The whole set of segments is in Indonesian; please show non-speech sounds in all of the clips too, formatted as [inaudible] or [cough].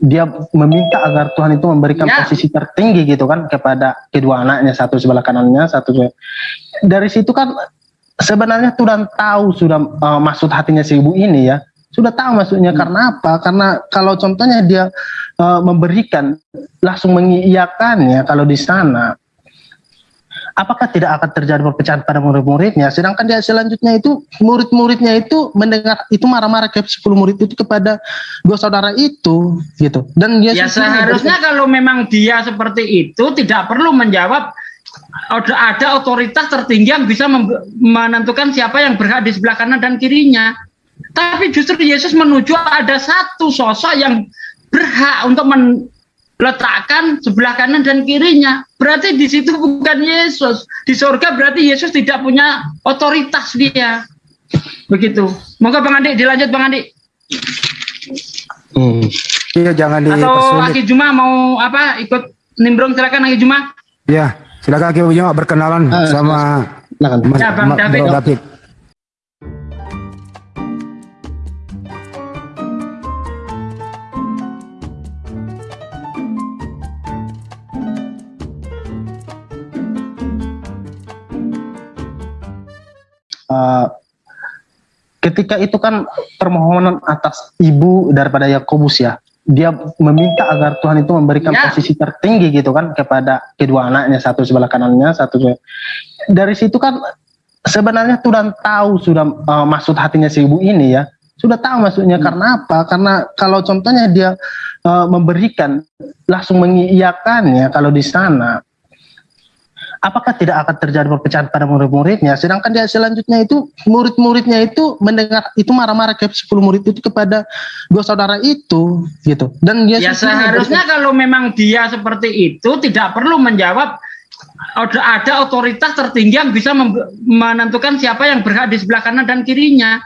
dia meminta agar Tuhan itu memberikan ya. posisi tertinggi gitu kan kepada kedua anaknya satu sebelah kanannya satu dari situ kan sebenarnya Tuhan tahu sudah uh, maksud hatinya si ibu ini ya sudah tahu maksudnya hmm. karena apa karena kalau contohnya dia uh, memberikan langsung mengiyakannya kalau di sana apakah tidak akan terjadi perpecahan pada murid-muridnya? Sedangkan dia selanjutnya itu murid-muridnya itu mendengar itu marah-marah ke 10 murid itu kepada dua saudara itu gitu. Dan dia ya seharusnya kalau memang dia seperti itu tidak perlu menjawab ada, ada otoritas tertinggi yang bisa menentukan siapa yang berhak di sebelah kanan dan kirinya. Tapi justru Yesus menuju ada satu sosok yang berhak untuk meletakkan sebelah kanan dan kirinya. Berarti di situ bukan Yesus. Di surga berarti Yesus tidak punya otoritas dia. Begitu. Moga Bang Andi dilanjut Bang Andi. Hmm. Iya jangan di Atau Aki Juma mau apa ikut nimbrung silakan Aki Juma. Iya, silakan Aki Juma berkenalan uh, sama silakan. Mas, ya, Bang David. David. Uh, ketika itu kan permohonan atas ibu daripada Yakobus ya dia meminta agar Tuhan itu memberikan ya. posisi tertinggi gitu kan kepada kedua anaknya satu sebelah kanannya satu sebelah. dari situ kan sebenarnya Tuhan tahu sudah uh, maksud hatinya si ibu ini ya sudah tahu maksudnya hmm. karena apa karena kalau contohnya dia uh, memberikan langsung mengiyakannya kalau di sana apakah tidak akan terjadi perpecahan pada murid-muridnya? Sedangkan dia selanjutnya itu murid-muridnya itu mendengar itu marah-marah ke 10 murid itu kepada dua saudara itu gitu. Dan dia ya seharusnya kalau memang dia seperti itu tidak perlu menjawab ada, ada otoritas tertinggi yang bisa menentukan siapa yang berhak di sebelah kanan dan kirinya.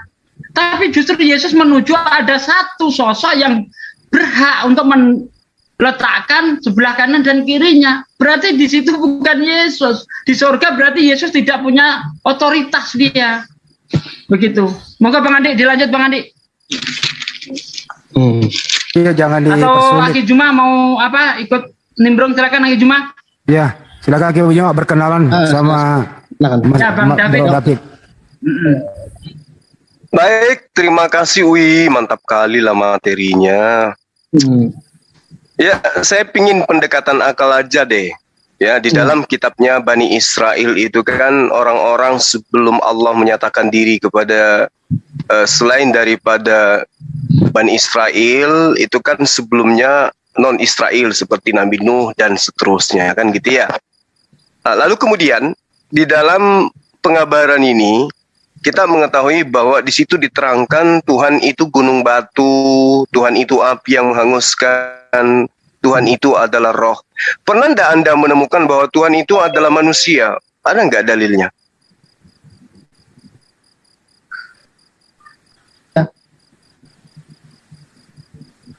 Tapi justru Yesus menuju ada satu sosok yang berhak untuk men, letakkan sebelah kanan dan kirinya. Berarti di situ bukan Yesus. Di surga berarti Yesus tidak punya otoritas dia. Begitu. Moga Bang Andi dilanjut Bang Andi. Hmm. Iya jangan di Atau Aki Juma mau apa ikut nimbrung silakan Aki Juma. Iya, silakan Aki Juma berkenalan uh, sama silakan. Mas, ya, Bang David. David. Baik, terima kasih Wi, mantap kali lah materinya. Hmm. Ya, saya pingin pendekatan akal aja deh. Ya, di hmm. dalam kitabnya Bani Israel itu kan orang-orang sebelum Allah menyatakan diri kepada uh, selain daripada Bani Israel itu kan sebelumnya non Israel seperti Nabi Nuh dan seterusnya kan gitu ya. Nah, lalu kemudian di dalam pengabaran ini kita mengetahui bahwa di situ diterangkan Tuhan itu gunung batu, Tuhan itu api yang menghanguskan Tuhan itu adalah roh. Pernah tidak Anda menemukan bahwa Tuhan itu adalah manusia? Ada nggak dalilnya?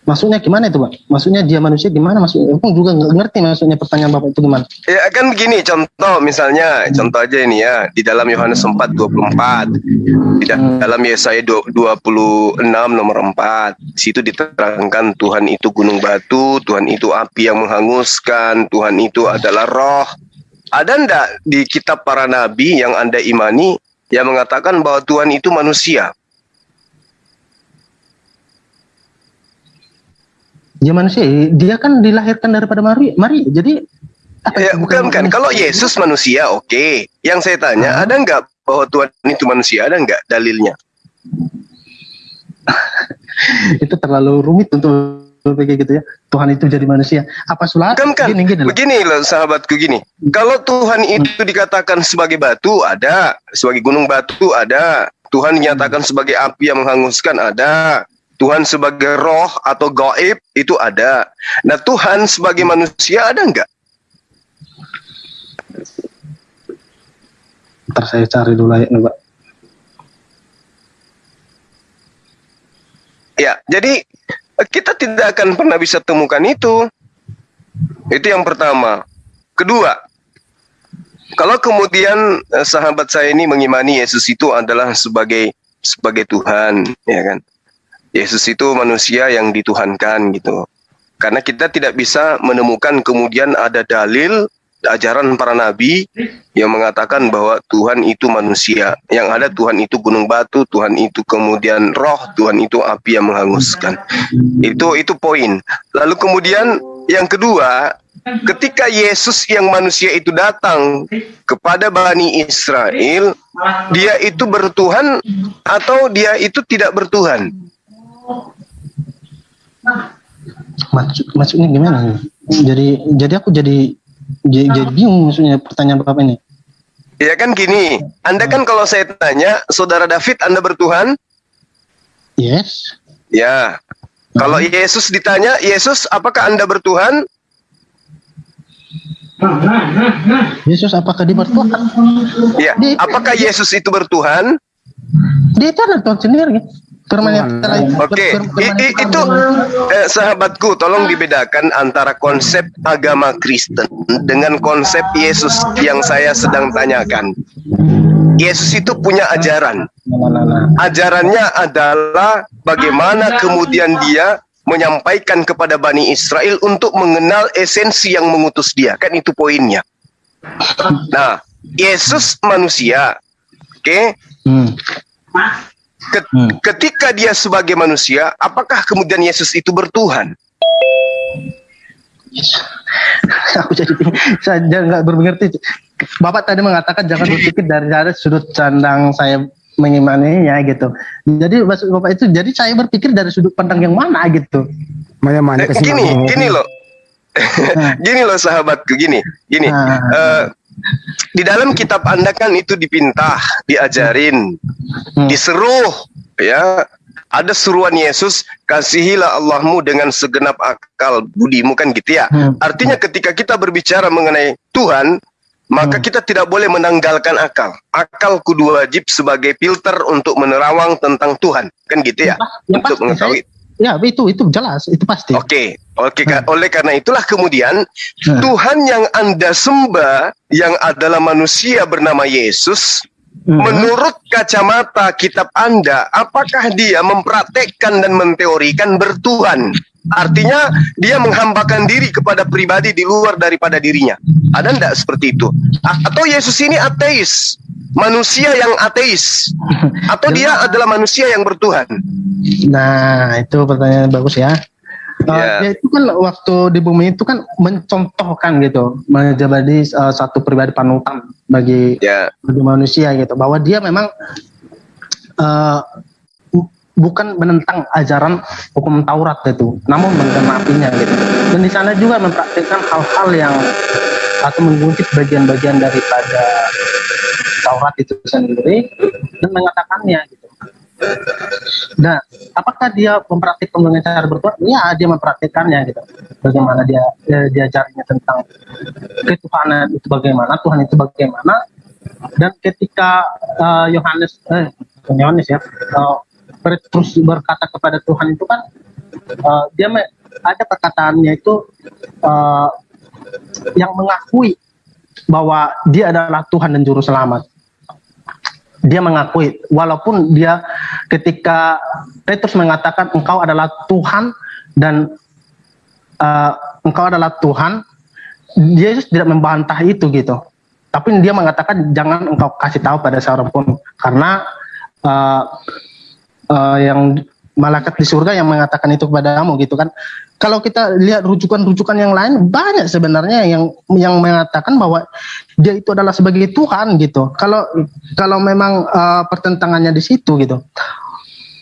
Maksudnya gimana itu, Pak? Maksudnya dia manusia gimana? Maksudnya aku juga nggak ngerti maksudnya pertanyaan Bapak itu gimana? Ya kan begini, contoh misalnya, contoh aja ini ya, di dalam Yohanes 4 24, di hmm. dalam Yesaya 26 nomor 4, di situ diterangkan Tuhan itu gunung batu, Tuhan itu api yang menghanguskan, Tuhan itu adalah roh. Ada ndak di kitab para nabi yang Anda imani yang mengatakan bahwa Tuhan itu manusia? Dia manusia dia kan dilahirkan daripada Maria Maria jadi apa ya, bukan kan kalau Yesus manusia oke. Okay. yang saya tanya hmm. ada nggak bahwa Tuhan itu manusia? Ada nggak dalilnya? [laughs] Itu terlalu rumit untuk kayak gitu ya. Tuhan itu jadi manusia. Apa sulat? Kan, kan begini, gini, begini loh sahabatku gini. Kalau Tuhan itu hmm. dikatakan sebagai batu ada. Sebagai gunung batu ada. Tuhan dinyatakan hmm. sebagai api yang menghanguskan ada Tuhan sebagai roh atau gaib itu ada. Nah Tuhan sebagai manusia ada enggak? Ntar saya cari dulu ya Pak. Ya, jadi kita tidak akan pernah bisa temukan itu. Itu yang pertama. Kedua, kalau kemudian eh, sahabat saya ini mengimani Yesus itu adalah sebagai sebagai Tuhan, ya kan? Yesus itu manusia yang dituhankan gitu. Karena kita tidak bisa menemukan kemudian ada dalil ajaran para nabi yang mengatakan bahwa Tuhan itu manusia. Yang ada Tuhan itu gunung batu, Tuhan itu kemudian roh, Tuhan itu api yang menghanguskan. Itu itu poin. Lalu kemudian yang kedua, ketika Yesus yang manusia itu datang kepada Bani Israel, dia itu bertuhan atau dia itu tidak bertuhan? Maksud, maksudnya gimana? Jadi jadi aku jadi jadi, jadi bingung maksudnya pertanyaan Bapak ini. Ya kan gini, Anda kan kalau saya tanya, Saudara David Anda bertuhan? Yes. Ya. Kalau. Yesus ditanya, Yesus apakah Anda bertuhan? Yesus apakah dia bertuhan? Ya. Apakah Yesus itu bertuhan? Dia itu adalah Tuhan sendiri. Oke, okay. itu eh, sahabatku, tolong dibedakan antara konsep agama Kristen dengan konsep Yesus yang saya sedang tanyakan. Yesus itu punya ajaran. Ajarannya adalah bagaimana kemudian dia menyampaikan kepada Bani Israel untuk mengenal esensi yang mengutus dia. Kan itu poinnya. Nah, Yesus manusia. Oke? Okay? Hmm Hmm. Ketika dia sebagai manusia, apakah kemudian Yesus itu bertuhan? [laughs] Aku jadi saya nggak bermengerti. Bapak tadi mengatakan jangan berpikir dari dari sudut pandang saya mengimaninya gitu. Jadi maksud Bapak itu jadi saya berpikir dari sudut pandang yang mana gitu. Mana mana eh, gini, gini loh. Nah. [laughs] gini loh sahabatku, gini, gini. Nah. Uh, di dalam kitab Anda kan itu dipintah, diajarin, hmm. diseruh, ya. Ada seruan Yesus, kasihilah Allahmu dengan segenap akal budimu kan gitu ya. Hmm. Artinya ketika kita berbicara mengenai Tuhan, maka hmm. kita tidak boleh menanggalkan akal. Akal kudu wajib sebagai filter untuk menerawang tentang Tuhan, kan gitu ya. ya untuk mengetahui. Ya, itu itu jelas, itu pasti. Oke, okay. oke. Okay. Hmm. Oleh karena itulah kemudian hmm. Tuhan yang Anda sembah yang adalah manusia bernama Yesus, hmm. menurut kacamata kitab Anda, apakah dia mempraktekkan dan menteorikan bertuhan? Artinya dia menghambakan diri kepada pribadi di luar daripada dirinya. Ada enggak seperti itu? Atau Yesus ini ateis? manusia yang ateis atau dia [laughs] adalah manusia yang bertuhan? Nah, itu pertanyaan bagus ya. Uh, yeah. ya itu kan waktu di bumi itu kan mencontohkan gitu menjadi uh, satu pribadi panutan bagi, yeah. bagi manusia gitu bahwa dia memang uh, bukan menentang ajaran hukum Taurat itu namun menggenapinya gitu dan di sana juga mempraktikkan hal-hal yang atau mengungkit bagian-bagian daripada Taurat itu sendiri dan mengatakannya gitu. Nah, apakah dia mempraktikkan dengan cara bertuhan? Ya, dia mempraktikkannya gitu. Bagaimana dia dia diajarnya tentang ketuhanan itu bagaimana, Tuhan itu bagaimana. Dan ketika uh, Yohanes, eh, Yohanes ya, uh, terus berkata kepada Tuhan itu kan, uh, dia ada perkataannya itu uh, yang mengakui bahwa dia adalah Tuhan dan Juru Selamat. Dia mengakui walaupun dia ketika Petrus mengatakan engkau adalah Tuhan dan uh, engkau adalah Tuhan Yesus tidak membantah itu gitu. Tapi dia mengatakan jangan engkau kasih tahu pada seorang pun. Karena uh, uh, yang malaikat di surga yang mengatakan itu kepadamu gitu kan kalau kita lihat rujukan-rujukan yang lain banyak sebenarnya yang yang mengatakan bahwa dia itu adalah sebagai Tuhan gitu. Kalau kalau memang uh, pertentangannya di situ gitu.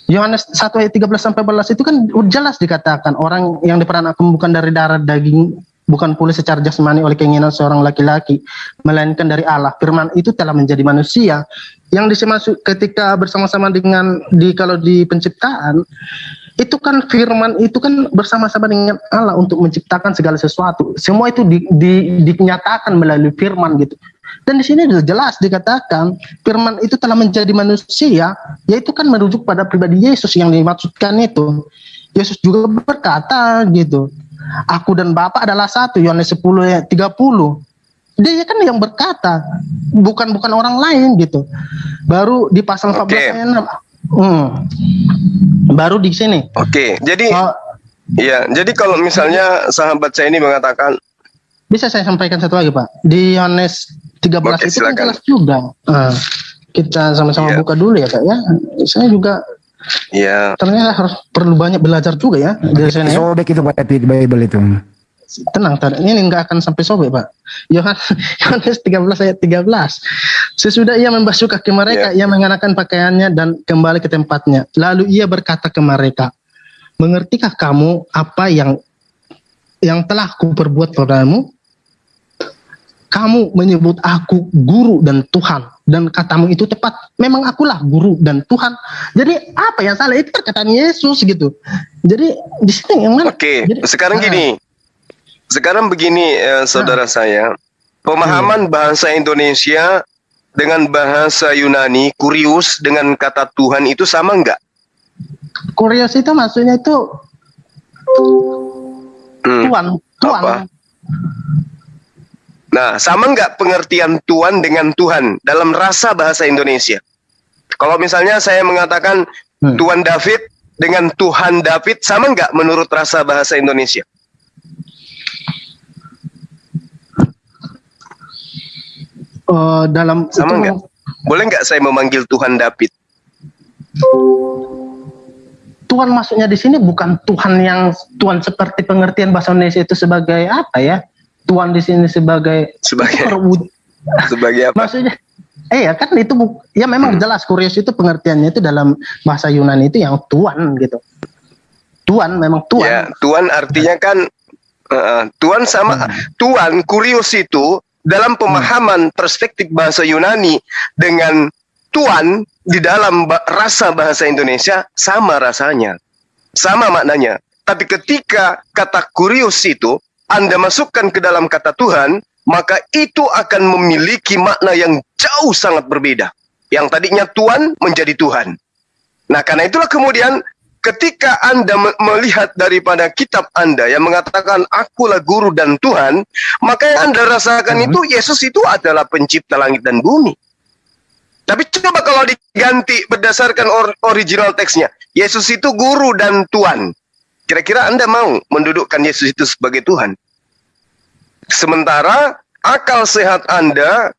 Yohanes 1 ayat 13 sampai 14 itu kan jelas dikatakan orang yang diperankan bukan dari darah daging bukan pula secara jasmani oleh keinginan seorang laki-laki melainkan dari Allah. Firman itu telah menjadi manusia yang disemasuk ketika bersama-sama dengan di kalau di penciptaan itu kan firman itu kan bersama-sama dengan Allah untuk menciptakan segala sesuatu. Semua itu di, di, dinyatakan melalui firman gitu. Dan di sini jelas dikatakan firman itu telah menjadi manusia, yaitu kan merujuk pada pribadi Yesus yang dimaksudkan itu. Yesus juga berkata gitu, aku dan Bapa adalah satu, Yohanes 10 ayat 30. Dia kan yang berkata, bukan bukan orang lain gitu. Baru di pasal 14 okay. ayat 6 Hmm. Baru di sini. Oke, okay. jadi uh, Iya, jadi kalau misalnya sahabat saya ini mengatakan bisa saya sampaikan satu lagi Pak. Di Yohanes 13 Oke, itu kan jelas juga. Uh, kita sama-sama yeah. buka dulu ya Pak ya. Saya juga Iya. Ternyata harus perlu banyak belajar juga ya dari sana. Ya. Sobek itu Pak di Bible itu. Tenang, tenang. ini nggak akan sampai sobek Pak. Yohanes [laughs] 13 ayat 13. Sesudah ia membasuh kaki mereka, yeah. ia mengenakan pakaiannya dan kembali ke tempatnya. Lalu ia berkata ke mereka, mengertikah kamu apa yang yang telah kuperbuat padamu? Kamu menyebut aku guru dan Tuhan dan katamu itu tepat. Memang akulah guru dan Tuhan. Jadi apa yang salah itu perkataan Yesus gitu. Jadi di sini yang mana? Oke, Jadi, sekarang nah, gini. Sekarang begini eh, saudara nah, saya, pemahaman hmm. bahasa Indonesia dengan bahasa Yunani, kurius dengan kata Tuhan itu sama enggak? Kurius itu maksudnya itu hmm. Tuhan, Tuhan. Apa? Nah, sama nggak pengertian Tuhan dengan Tuhan dalam rasa bahasa Indonesia? Kalau misalnya saya mengatakan hmm. Tuhan David dengan Tuhan David, sama nggak menurut rasa bahasa Indonesia? Uh, dalam sama nggak? Boleh nggak saya memanggil Tuhan David? Tuhan maksudnya di sini bukan Tuhan yang Tuhan seperti pengertian bahasa Indonesia itu sebagai apa ya? Tuhan di sini sebagai sebagai [laughs] sebagai apa? Maksudnya eh ya kan itu ya memang hmm. jelas kurios itu pengertiannya itu dalam bahasa Yunani itu yang Tuhan gitu. Tuhan memang Tuhan. Ya, Tuhan artinya kan uh, Tuhan sama hmm. Tuhan kurios itu dalam pemahaman hmm. perspektif bahasa Yunani dengan Tuhan di dalam rasa bahasa Indonesia sama rasanya. Sama maknanya. Tapi ketika kata kurios itu anda masukkan ke dalam kata Tuhan, maka itu akan memiliki makna yang jauh sangat berbeda. Yang tadinya Tuhan menjadi Tuhan. Nah, karena itulah kemudian ketika Anda melihat daripada kitab Anda yang mengatakan akulah guru dan Tuhan, maka yang Anda rasakan hmm. itu Yesus itu adalah pencipta langit dan bumi. Tapi coba kalau diganti berdasarkan or original teksnya, Yesus itu guru dan Tuhan. Kira-kira Anda mau mendudukkan Yesus itu sebagai Tuhan? Sementara akal sehat Anda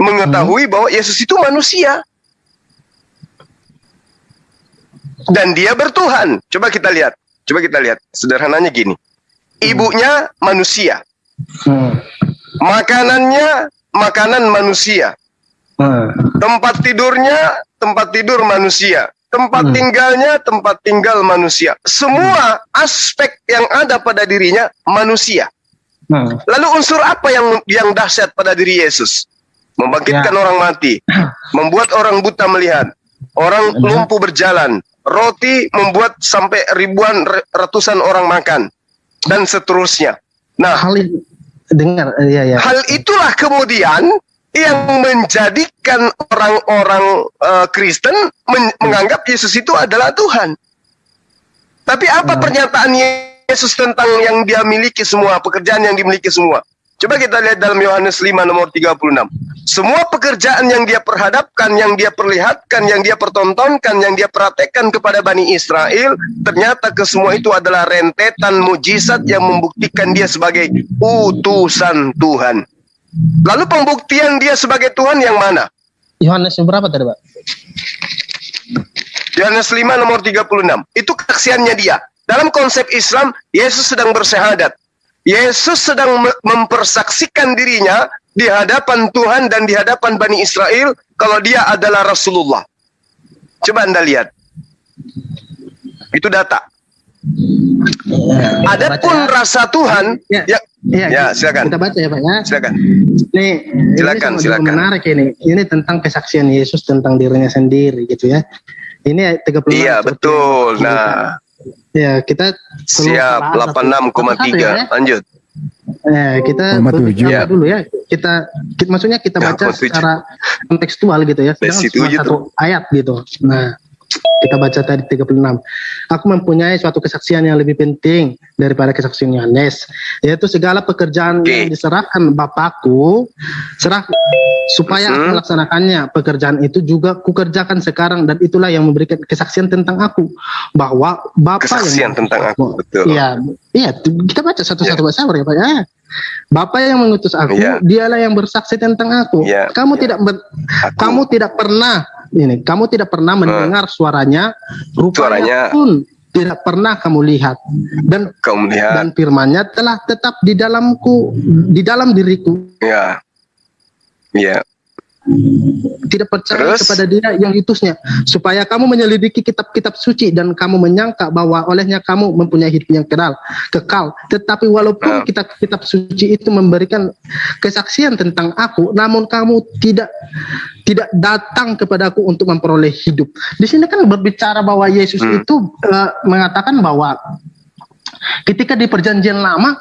mengetahui hmm. bahwa Yesus itu manusia. Dan dia bertuhan. Coba kita lihat. Coba kita lihat. Sederhananya gini. Ibunya manusia. Hmm. Makanannya makanan manusia. Hmm. Tempat tidurnya tempat tidur manusia. Tempat hmm. tinggalnya tempat tinggal manusia. Semua aspek yang ada pada dirinya manusia. Hmm. Lalu unsur apa yang yang dahsyat pada diri Yesus? Membangkitkan ya. orang mati, [laughs] membuat orang buta melihat, orang lumpuh berjalan, roti membuat sampai ribuan ratusan orang makan dan seterusnya. Nah, hal dengar ya ya. Hal itulah kemudian yang menjadikan orang-orang uh, Kristen men hmm. menganggap Yesus itu adalah Tuhan. Tapi apa hmm. pernyataan Yesus tentang yang dia miliki semua, pekerjaan yang dimiliki semua. Coba kita lihat dalam Yohanes 5 nomor 36. Semua pekerjaan yang dia perhadapkan, yang dia perlihatkan, yang dia pertontonkan, yang dia praktekkan kepada Bani Israel, ternyata kesemua itu adalah rentetan mujizat yang membuktikan dia sebagai utusan Tuhan. Lalu pembuktian dia sebagai Tuhan yang mana? Yohanes berapa tadi, Pak? Yohanes 5 nomor 36. Itu kesaksiannya dia. Dalam konsep Islam, Yesus sedang bersehadat. Yesus sedang mempersaksikan dirinya di hadapan Tuhan dan di hadapan Bani Israel kalau dia adalah Rasulullah. Coba Anda lihat. Itu data. Ya, Adapun ya. rasa Tuhan, ya, ya, ya, ya silakan. Kita baca ya Pak ya. Silakan. Ini, silakan, ini silakan. Menarik ini. Ini tentang kesaksian Yesus tentang dirinya sendiri gitu ya. Ini 36. Iya, betul. Nah, Ya, kita siap 86,3. Ya. Lanjut. Ya, kita ya. dulu ya. Kita, kita maksudnya kita baca ya, secara kontekstual gitu ya. Satu ayat gitu. Nah, kita baca tadi 36. Aku mempunyai suatu kesaksian yang lebih penting daripada kesaksian Yohanes, yaitu segala pekerjaan okay. yang diserahkan Bapakku serah supaya aku Hmm. melaksanakannya pekerjaan itu juga kukerjakan sekarang dan itulah yang memberikan kesaksian tentang aku bahwa Bapa Kesaksian yang tentang aku, betul. Iya, iya kita baca satu-satu bahasa ya Pak ya. Bapa yang mengutus aku, Iya. dialah yang bersaksi tentang aku. Iya, Kamu iya. tidak ber- Aku, kamu tidak pernah ini, kamu tidak pernah mendengar suaranya, Suaranya. rupanya pun tidak pernah kamu lihat dan kau melihat, dan firmannya telah tetap di dalamku, di dalam diriku. ya, ya, Tidak percaya Terus? kepada dia yang diutusnya, supaya kamu menyelidiki kitab-kitab suci dan kamu menyangka bahwa olehnya kamu mempunyai hidup yang kekal, kekal. Tetapi Ah. walaupun kitab-kitab suci itu memberikan kesaksian tentang aku, namun kamu tidak tidak datang kepadaku untuk memperoleh hidup. Di sini kan berbicara bahwa Yesus Hmm. itu eh, mengatakan bahwa ketika di perjanjian lama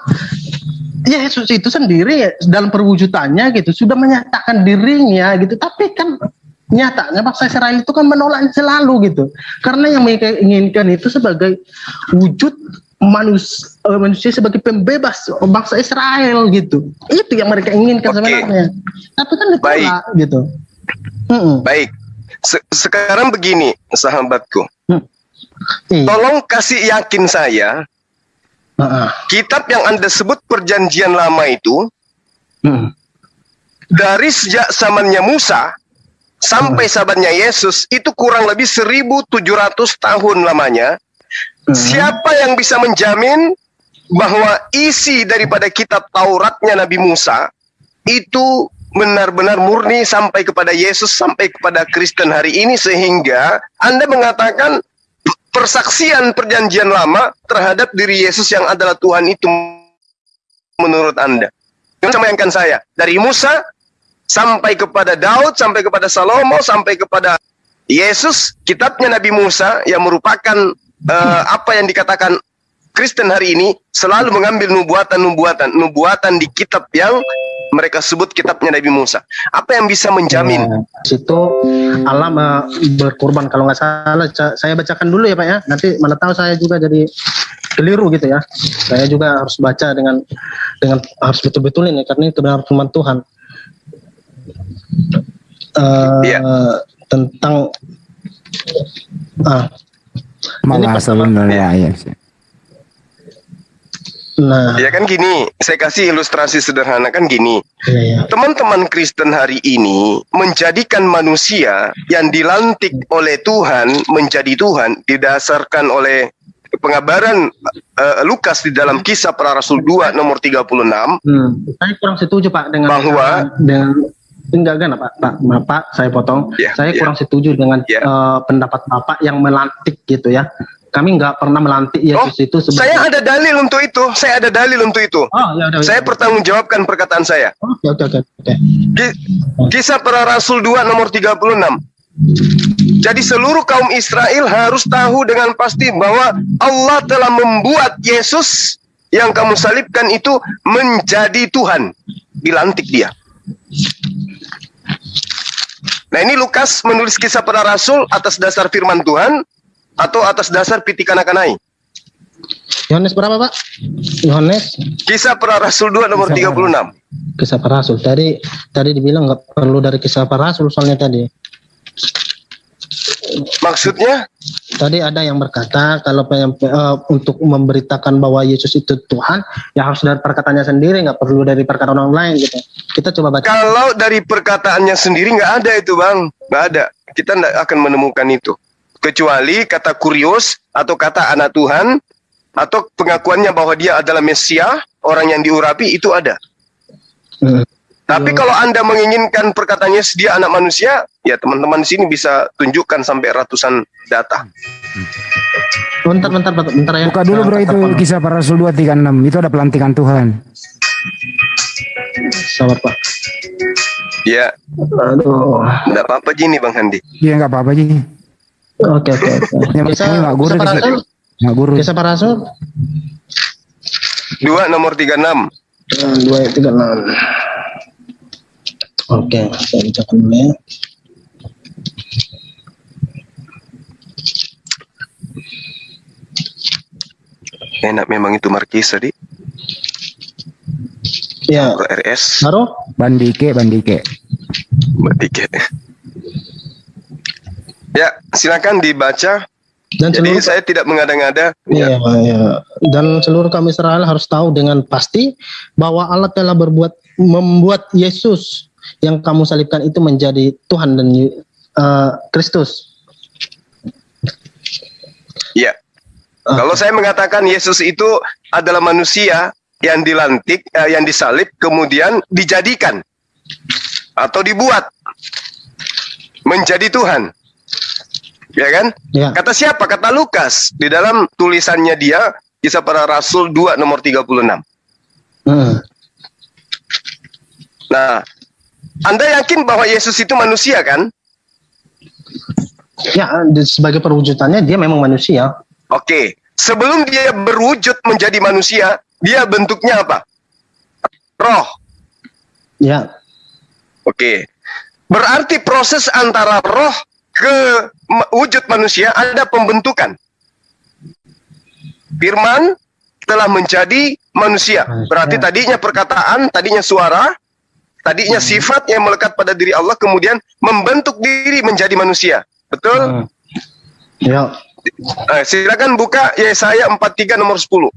Yesus itu sendiri dalam perwujudannya gitu sudah menyatakan dirinya gitu tapi kan nyatanya bangsa Israel itu kan menolak selalu gitu karena yang mereka inginkan itu sebagai wujud manusia, manusia sebagai pembebas bangsa Israel gitu itu yang mereka inginkan Oke. sebenarnya tapi kan ditolak gitu Mm-mm. baik. Se- sekarang begini, sahabatku, Iya. tolong kasih yakin saya, Kitab yang anda sebut perjanjian lama itu Mm. dari sejak zamannya Musa sampai zamannya Yesus itu kurang lebih 1700 tahun lamanya. Mm. Siapa yang bisa menjamin bahwa isi daripada kitab Tauratnya Nabi Musa itu benar-benar murni sampai kepada Yesus, sampai kepada Kristen hari ini sehingga Anda mengatakan persaksian perjanjian lama terhadap diri Yesus yang adalah Tuhan itu menurut Anda. Jangan saya, dari Musa sampai kepada Daud, sampai kepada Salomo, sampai kepada Yesus, kitabnya Nabi Musa yang merupakan eh, apa yang dikatakan Kristen hari ini selalu mengambil nubuatan-nubuatan, nubuatan di kitab yang mereka sebut kitabnya Nabi Musa. Apa yang bisa menjamin? Ya, situ Allah eh, berkorban kalau nggak salah saya bacakan dulu ya Pak ya. Nanti mana tahu saya juga jadi keliru gitu ya. Saya juga harus baca dengan dengan harus betul-betul ini karena itu benar firman Tuhan. Eh, Iya. tentang ah Malah Ini sebenarnya ya. Nah Ya kan gini, saya kasih ilustrasi sederhana kan gini. iya, iya. Teman-teman Kristen hari ini menjadikan manusia yang dilantik oleh Tuhan menjadi Tuhan didasarkan oleh pengabaran eh, Lukas di dalam kisah para rasul 2 nomor 36 Hmm, saya kurang setuju Pak dengan Bahwa- dengan enggak enggak Pak, Pak, Maaf, Pak, saya potong. Ya, saya ya. kurang setuju dengan Ya. eh, pendapat Bapak yang melantik gitu ya. Kami nggak pernah melantik Oh, Yesus itu sebagai saya ada dalil untuk itu. Saya ada dalil untuk itu. Oh, ya udah. Saya pertanggungjawabkan perkataan saya. Oke, oke, oke, oke. Ki- Kisah para Rasul 2 nomor 36. Jadi seluruh kaum Israel harus tahu dengan pasti bahwa Allah telah membuat Yesus yang kamu salibkan itu menjadi Tuhan. Dilantik dia. Nah ini Lukas menulis kisah para Rasul atas dasar firman Tuhan atau atas dasar pitikan akanai. Yohanes berapa, Pak? Yohanes Kisah para Rasul 2 nomor Kisah 36. kisah para rasul. Tadi tadi dibilang nggak perlu dari kisah para rasul soalnya tadi. Maksudnya Tadi ada yang berkata kalau eh, untuk memberitakan bahwa Yesus itu Tuhan, ya harus dari perkataannya sendiri, nggak perlu dari perkataan orang lain gitu. Kita coba baca. Kalau dari perkataannya sendiri nggak ada itu bang, nggak ada. Kita nggak akan menemukan itu. Kecuali kata kurios atau kata anak Tuhan atau pengakuannya bahwa dia adalah Mesia, orang yang diurapi itu ada. Hmm. Tapi kalau anda menginginkan perkataannya dia anak manusia, ya teman-teman di sini bisa tunjukkan sampai ratusan data. Bentar, bentar, bentar, bentar ya. Buka dulu bro itu kisah para rasul 236 itu ada pelantikan Tuhan. Sabar Pak. Ya, Aduh. nggak apa-apa gini bang Handi. Iya nggak apa-apa aja. Oke, oke, [laughs] penting nggak rasul, Nggak gurih. kisah para rasul, Dua nomor 36. eh, dua tiga enam. Oke, saya bacakan dulu ya. Enak memang itu Markis tadi. Ya, RS. baru Bandike, bandike. Bertiga. Ya, silakan dibaca. Dan Jadi seluruh saya tidak mengada-ngada. Iya, Ya. iya. Dan seluruh kaum Israel harus tahu dengan pasti bahwa Allah telah berbuat membuat Yesus yang kamu salibkan itu menjadi Tuhan dan eh, Kristus. Ya. Ah. Kalau saya mengatakan Yesus itu adalah manusia yang dilantik, eh, yang disalib, kemudian dijadikan atau dibuat menjadi Tuhan. Ya kan? Ya. Kata siapa? Kata Lukas di dalam tulisannya dia Kisah para Rasul 2 nomor 36. Hmm. Nah, Anda yakin bahwa Yesus itu manusia kan? Ya, sebagai perwujudannya dia memang manusia. Oke. Sebelum dia berwujud menjadi manusia, dia bentuknya apa? Roh. Ya, Oke. Berarti proses antara roh ke wujud manusia ada pembentukan. Firman telah menjadi manusia. Berarti tadinya perkataan, tadinya suara, tadinya sifat yang melekat pada diri Allah kemudian membentuk diri menjadi manusia. Betul? Hmm. ya. Eh, silakan buka Yesaya 43 nomor 10.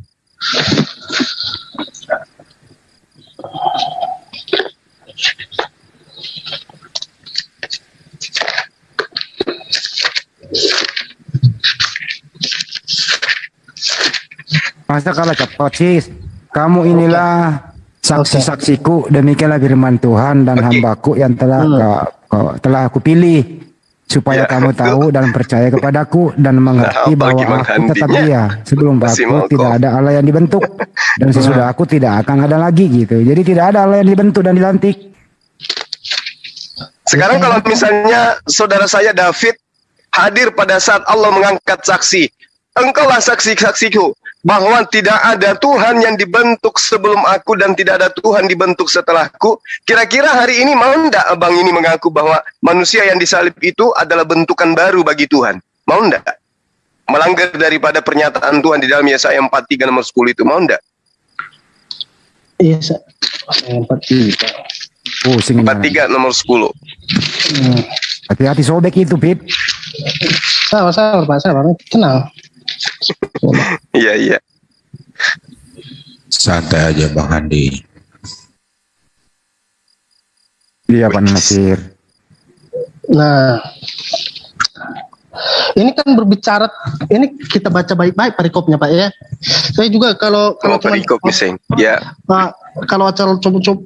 Masa kalah cepat sih? Kamu inilah saksi-saksiku, demikianlah firman Tuhan dan Oke. hambaku yang telah Hmm. kau- kau- telah aku pilih supaya Ya, kamu tahu dan percaya kepadaku dan mengerti Nah, bahwa aku tetap dia. Sebelum aku tidak ada Allah yang dibentuk dan sesudah aku tidak akan ada lagi gitu. Jadi tidak ada Allah yang dibentuk dan dilantik. Sekarang kalau misalnya saudara saya David hadir pada saat Allah mengangkat saksi, engkaulah saksi-saksiku bahwa tidak ada Tuhan yang dibentuk sebelum aku dan tidak ada Tuhan dibentuk setelahku. Kira-kira hari ini mau ndak abang ini mengaku bahwa manusia yang disalib itu adalah bentukan baru bagi Tuhan? Mau ndak? Melanggar daripada pernyataan Tuhan di dalam Yesaya 43 nomor 10 itu mau ndak? Iya, tiga. Pusing ini. 43 nomor 10. Hmm. Hati-hati sobek itu, Pip. Sabar, sabar, Pak, sabar. Tenang. [laughs] Iya, iya. Santai aja Bang Andi. Iya, Pak Nasir. Nah, ini kan berbicara, ini kita baca baik-baik perikopnya Pak ya. Saya juga kalau Kalau kalau perikop miseng. Ya. Pak, kalau acara coba-coba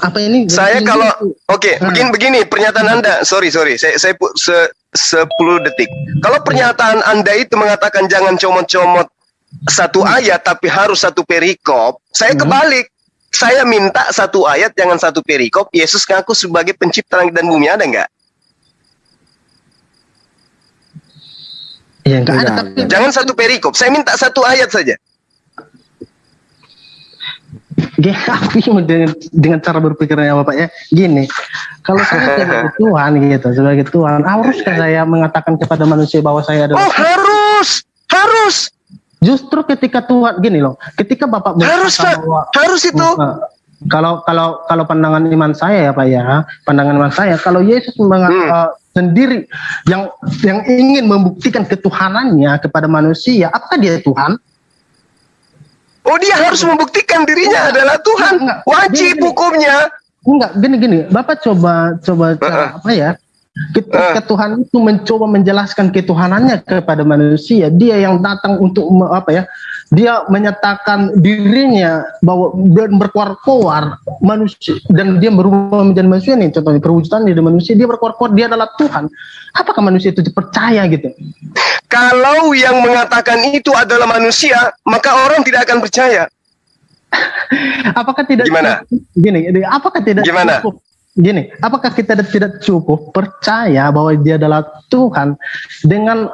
apa ini? Saya ini- kalau oke Hmm. begini begini pernyataan anda. Sorry sorry saya saya se 10 detik. Kalau pernyataan anda itu mengatakan jangan comot-comot satu ayat tapi harus satu perikop saya Hmm. kebalik. Saya minta satu ayat jangan satu perikop. Yesus ngaku sebagai pencipta langit dan bumi ada nggak? Ya enggak ada. tapi jangan satu perikop saya minta satu ayat saja Gini, aku bingung [laughs] dengan, dengan cara berpikirnya Bapak ya. Gini, kalau saya [laughs] sebagai Tuhan gitu, sebagai Tuhan, haruskah saya mengatakan kepada manusia bahwa saya adalah oh harus harus justru ketika Tuhan gini loh, ketika Bapak harus mengatakan pak bahwa harus itu Nah, kalau kalau kalau pandangan iman saya ya Pak ya, pandangan iman saya kalau Yesus menga- Hmm. eh, sendiri yang yang ingin membuktikan ketuhanannya kepada manusia, apakah dia Tuhan? Oh dia harus membuktikan dirinya adalah Tuhan. Enggak, wajib gini. hukumnya. Enggak, gini gini, Bapak coba coba cara apa ya? Ketika Tuhan itu mencoba menjelaskan ketuhanannya kepada manusia, dia yang datang untuk apa ya? Dia menyatakan dirinya bahwa dan berkuar-kuar manusia dan dia berubah menjadi manusia nih contohnya perwujudan dari manusia dia berkuar-kuar dia adalah Tuhan. Apakah manusia itu percaya gitu? Kalau yang mengatakan itu adalah manusia, maka orang tidak akan percaya. [laughs] Apakah tidak Gimana? Gini, gini, apakah tidak Gimana? cukup? Gini, apakah kita tidak cukup percaya bahwa dia adalah Tuhan dengan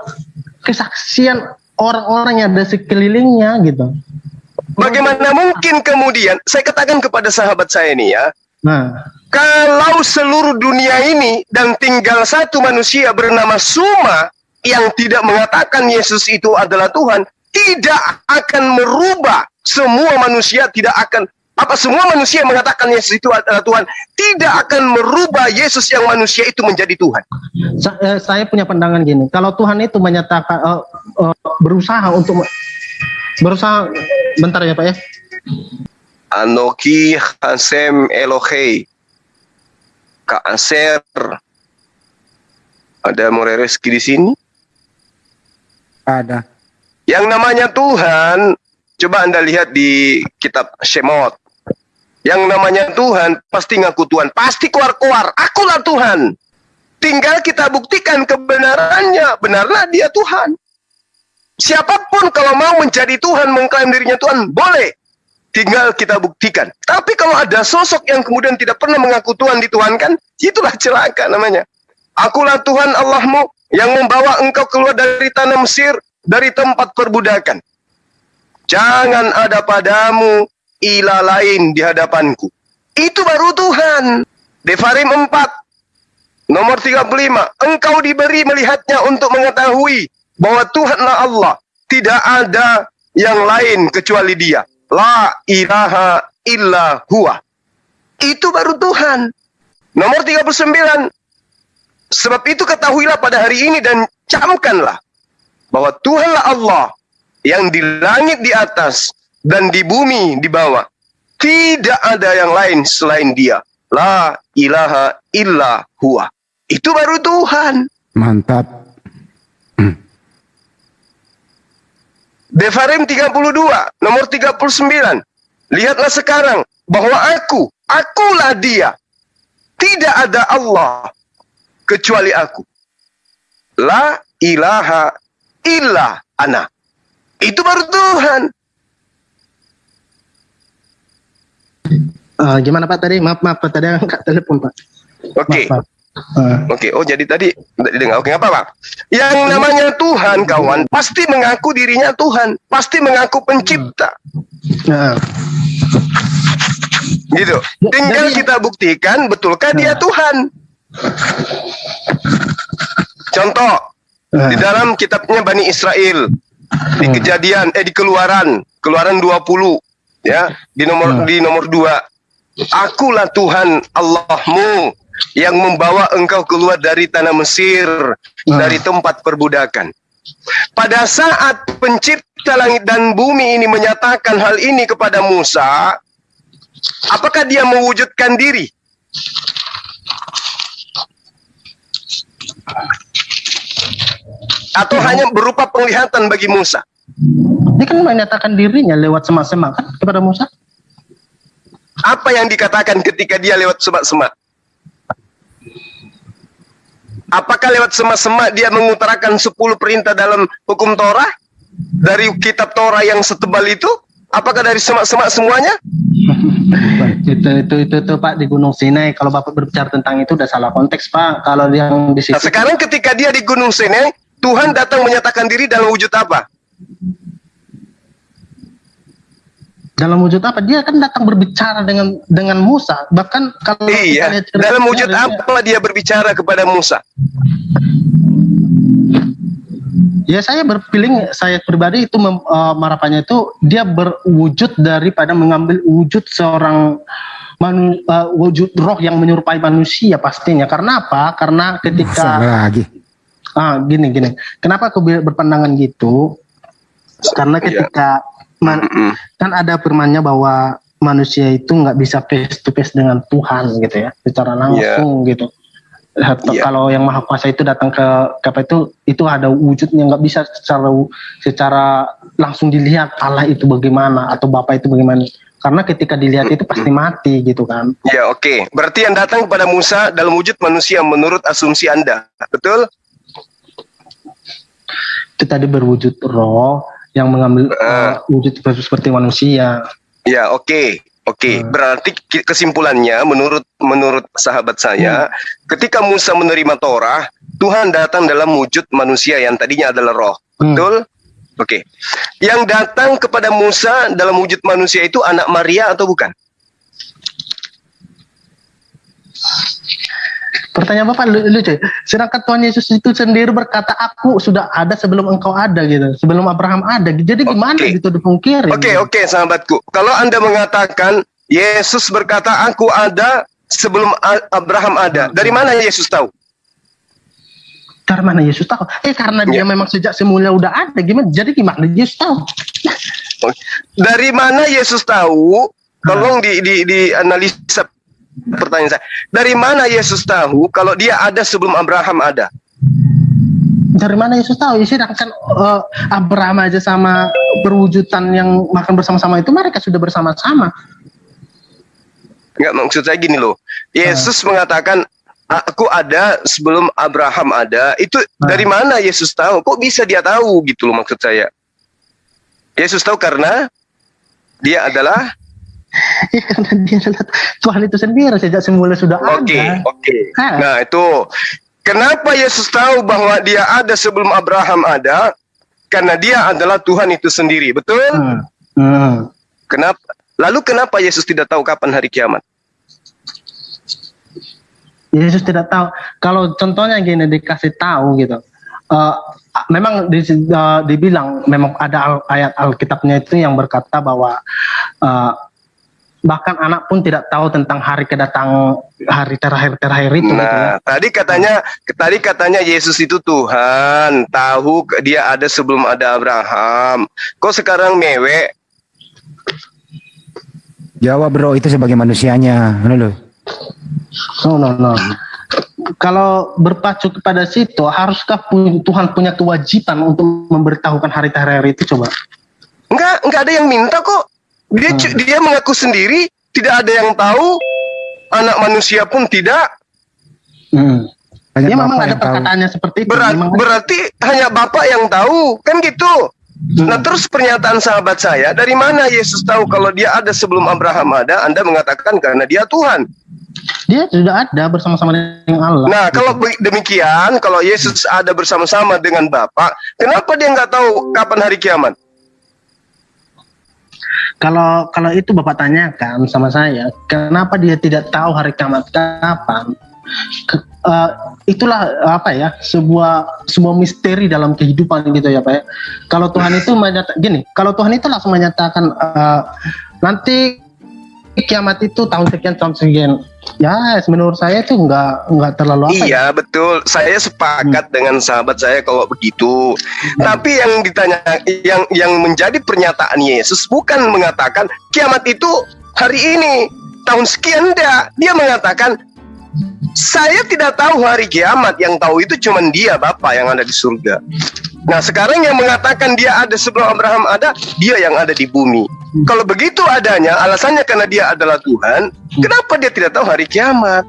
kesaksian orang-orang yang ada sekelilingnya gitu? Bagaimana mungkin kemudian, saya katakan kepada sahabat saya ini ya, Nah, kalau seluruh dunia ini dan tinggal satu manusia bernama Suma yang tidak mengatakan Yesus itu adalah Tuhan, tidak akan merubah semua manusia tidak akan Apa semua manusia mengatakan Yesus itu adalah Tuhan tidak akan merubah Yesus yang manusia itu menjadi Tuhan. Eh, saya punya pandangan gini, kalau Tuhan itu menyatakan uh, uh, berusaha untuk berusaha bentar ya Pak ya. Anoki Hasem Elohei Kaaser ada Morereski di sini? Ada. Yang namanya Tuhan, coba Anda lihat di kitab Shemot. Yang namanya Tuhan pasti ngaku Tuhan, pasti keluar-keluar, akulah Tuhan. Tinggal kita buktikan kebenarannya, benarlah dia Tuhan. Siapa pun kalau mau menjadi Tuhan, mengklaim dirinya Tuhan, boleh. Tinggal kita buktikan. Tapi kalau ada sosok yang kemudian tidak pernah mengaku Tuhan dituhankan, itulah celaka namanya. Akulah Tuhan Allahmu yang membawa engkau keluar dari tanah Mesir, dari tempat perbudakan. Jangan ada padamu ilah lain di hadapanku. Itu baru Tuhan. Devarim 4, nomor 35. Engkau diberi melihatnya untuk mengetahui bahwa Tuhanlah Allah. Tidak ada yang lain kecuali dia. La ilaha illa huwa. Itu baru Tuhan. Nomor 39. Sebab itu ketahuilah pada hari ini dan camkanlah bahwa Tuhanlah Allah yang di langit di atas dan di bumi di bawah. Tidak ada yang lain selain dia. La ilaha illa huwa. Itu baru Tuhan. Mantap. Devarim 32, nomor 39. Lihatlah sekarang bahwa aku, akulah dia. Tidak ada Allah kecuali aku. La ilaha illa ana. Itu baru Tuhan. Uh, gimana Pak tadi? Maaf maaf Pak tadi [laughs] angkat telepon Pak. Oke. Okay. Uh. Oke, okay. oh jadi tadi tidak didengar. Oke, okay, apa Pak? Yang namanya Tuhan, kawan, pasti mengaku dirinya Tuhan, pasti mengaku pencipta. Uh. Gitu. Tinggal jadi, kita buktikan betulkah uh. dia Tuhan. Contoh, uh. di dalam kitabnya Bani Israel, di kejadian eh di keluaran, keluaran 20 ya, di nomor uh. di nomor 2 Akulah Tuhan Allahmu yang membawa engkau keluar dari tanah Mesir, hmm. dari tempat perbudakan. Pada saat pencipta langit dan bumi ini menyatakan hal ini kepada Musa, apakah dia mewujudkan diri? Atau hmm. hanya berupa penglihatan bagi Musa? Dia kan menyatakan dirinya lewat semak-semak kan kepada Musa. Apa yang dikatakan ketika dia lewat semak-semak? Apakah lewat semak-semak dia mengutarakan 10 perintah dalam hukum Torah? Dari kitab Torah yang setebal itu? Apakah dari semak-semak semuanya? itu, itu, itu, itu, Pak di Gunung Sinai. Kalau Bapak berbicara tentang itu udah salah konteks Pak. Kalau yang di situ. Nah, sekarang ketika dia di Gunung Sinai, Tuhan datang menyatakan diri dalam wujud apa? Dalam wujud apa? Dia kan datang berbicara dengan dengan Musa. Bahkan kalau iya. dalam wujud apa dia berbicara kepada Musa? Ya saya berpilih saya pribadi itu mem, uh, marapannya itu dia berwujud daripada mengambil wujud seorang manu, uh, wujud roh yang menyerupai manusia pastinya. Karena apa? Karena ketika lagi? Ah gini gini. Kenapa aku berpandangan gitu karena iya. ketika man, kan ada firmannya bahwa manusia itu nggak bisa face to face dengan Tuhan gitu ya secara langsung yeah. gitu yeah. kalau yang maha kuasa itu datang ke apa itu itu ada wujudnya nggak bisa secara secara langsung dilihat Allah itu bagaimana atau Bapak itu bagaimana karena ketika dilihat itu pasti mati gitu kan ya oke okay. berarti yang datang kepada Musa dalam wujud manusia menurut asumsi anda betul itu tadi berwujud roh yang mengambil uh, wujud seperti manusia. Ya, oke. Okay. Oke, okay. uh. berarti kesimpulannya menurut menurut sahabat saya, hmm. ketika Musa menerima Torah, Tuhan datang dalam wujud manusia yang tadinya adalah roh. Hmm. Betul? Oke. Okay. Yang datang kepada Musa dalam wujud manusia itu anak Maria atau bukan? Pertanyaan Bapak lucu. Sedangkan Tuhan Yesus itu sendiri berkata, aku sudah ada sebelum engkau ada gitu. Sebelum Abraham ada. Jadi gimana okay. gitu dipungkiri? Oke, okay, oke okay, sahabatku. Kalau Anda mengatakan Yesus berkata, "Aku ada sebelum Abraham ada." Dari mana Yesus tahu? Dari mana Yesus tahu? Eh karena dia ya. memang sejak semula udah ada. Gimana? Jadi gimana Yesus tahu? Dari mana Yesus tahu? Tolong di, di, di analisa pertanyaan saya. Dari mana Yesus tahu kalau dia ada sebelum Abraham ada? Dari mana Yesus tahu? Ya sedangkan uh, Abraham aja sama perwujudan yang makan bersama-sama itu mereka sudah bersama-sama. Enggak maksud saya gini loh. Yesus uh. mengatakan aku ada sebelum Abraham ada. Itu nah. dari mana Yesus tahu? Kok bisa dia tahu gitu loh maksud saya. Yesus tahu karena dia adalah ya karena dia adalah Tuhan itu sendiri sejak semula sudah okay, ada. Oke, oke. Nah, itu kenapa Yesus tahu bahwa dia ada sebelum Abraham ada? Karena dia adalah Tuhan itu sendiri, betul? Hmm. Hmm. Kenapa? Lalu kenapa Yesus tidak tahu kapan hari kiamat? Yesus tidak tahu. Kalau contohnya gini dikasih tahu gitu. Uh, memang di, uh, dibilang memang ada al, ayat Alkitabnya itu yang berkata bahwa uh, bahkan anak pun tidak tahu tentang hari kedatang hari terakhir terakhir itu. Nah, gitu ya. tadi katanya tadi katanya Yesus itu Tuhan, tahu dia ada sebelum ada Abraham. Kok sekarang mewek? Jawab bro, itu sebagai manusianya. No, no, no. Kalau berpacu kepada situ, haruskah Tuhan punya kewajiban untuk memberitahukan hari terakhir itu coba? Enggak, enggak ada yang minta kok. Dia hmm. dia mengaku sendiri, tidak ada yang tahu, anak manusia pun tidak. Hmm. ya memang ada perkataannya seperti itu. Berat, berarti hanya Bapak yang tahu, kan gitu. Hmm. Nah terus pernyataan sahabat saya, dari mana Yesus tahu kalau dia ada sebelum Abraham ada, Anda mengatakan karena dia Tuhan. Dia sudah ada bersama-sama dengan Allah. Nah, kalau demikian, kalau Yesus ada bersama-sama dengan Bapa, kenapa dia nggak tahu kapan hari kiamat? Kalau kalau itu Bapak tanyakan sama saya, kenapa dia tidak tahu hari kiamat kapan? Ke, uh, itulah apa ya sebuah sebuah misteri dalam kehidupan gitu ya Pak ya. Kalau Tuhan itu menyatakan gini, kalau Tuhan itu langsung menyatakan uh, nanti kiamat itu tahun sekian tahun sekian ya menurut saya itu nggak nggak terlalu apa iya ya? betul saya sepakat hmm. dengan sahabat saya kalau begitu hmm. tapi yang ditanya yang yang menjadi pernyataan Yesus bukan mengatakan kiamat itu hari ini tahun sekian enggak dia mengatakan saya tidak tahu hari kiamat yang tahu itu cuma dia Bapak yang ada di surga nah sekarang yang mengatakan dia ada sebelum Abraham ada dia yang ada di bumi kalau begitu adanya, alasannya karena dia adalah Tuhan, kenapa dia tidak tahu hari kiamat?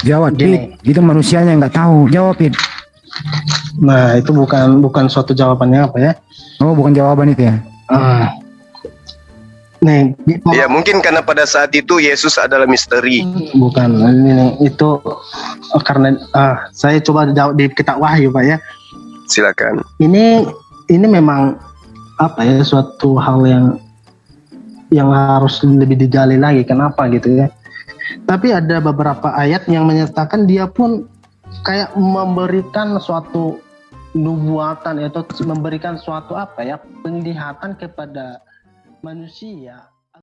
Jawab, Pit. Itu manusianya nggak tahu. Jawab, Pit. Nah, itu bukan bukan suatu jawabannya apa ya? Oh, bukan jawaban itu ya? Uh, nih, ya mungkin karena pada saat itu Yesus adalah misteri. Bukan, ini itu oh, karena uh, saya coba jawab di kitab Wahyu, Pak ya. Silakan. Ini ini memang apa ya suatu hal yang yang harus lebih digali lagi kenapa gitu ya tapi ada beberapa ayat yang menyatakan dia pun kayak memberikan suatu nubuatan atau memberikan suatu apa ya penglihatan kepada manusia